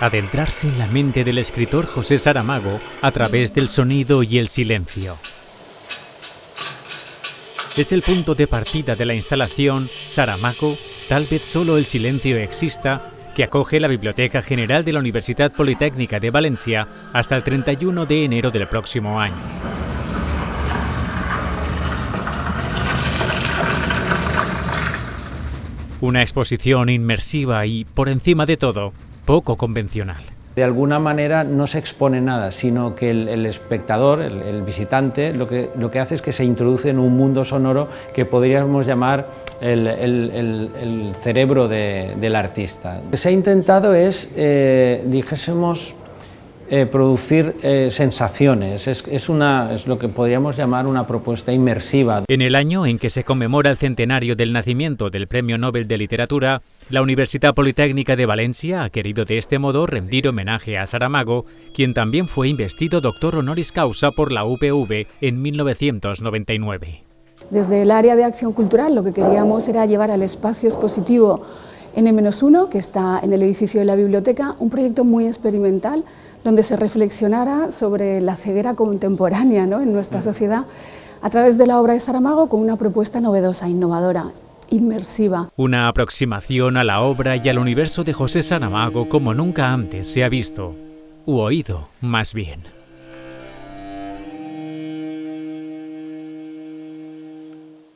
Adentrarse en la mente del escritor José Saramago a través del sonido y el silencio. Es el punto de partida de la instalación Saramago, tal vez solo el silencio exista, que acoge la Biblioteca General de la Universidad Politécnica de Valencia hasta el 31 de enero del próximo año. Una exposición inmersiva y, por encima de todo, poco convencional. De alguna manera no se expone nada, sino que el, espectador, el, visitante, lo que, lo que hace es que se introduce en un mundo sonoro que podríamos llamar el, cerebro del artista. Lo que se ha intentado es, eh, dijésemos, eh, producir eh, sensaciones, es, una, es lo que podríamos llamar una propuesta inmersiva. En el año en que se conmemora el centenario del nacimiento del Premio Nobel de Literatura, la Universidad Politécnica de Valencia ha querido de este modo rendir homenaje a Saramago, quien también fue investido doctor honoris causa por la UPV en 1999. Desde el área de acción cultural lo que queríamos era llevar al espacio expositivo N-1, que está en el edificio de la biblioteca, un proyecto muy experimental donde se reflexionara sobre la ceguera contemporánea en nuestra sociedad a través de la obra de Saramago con una propuesta novedosa, innovadora, inmersiva. Una aproximación a la obra y al universo de José Saramago como nunca antes se ha visto, u oído más bien.